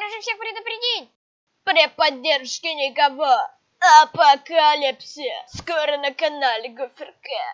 Нужно всех предупредить. При поддержке никого. Апокалипсис. Скоро на канале Гуферка.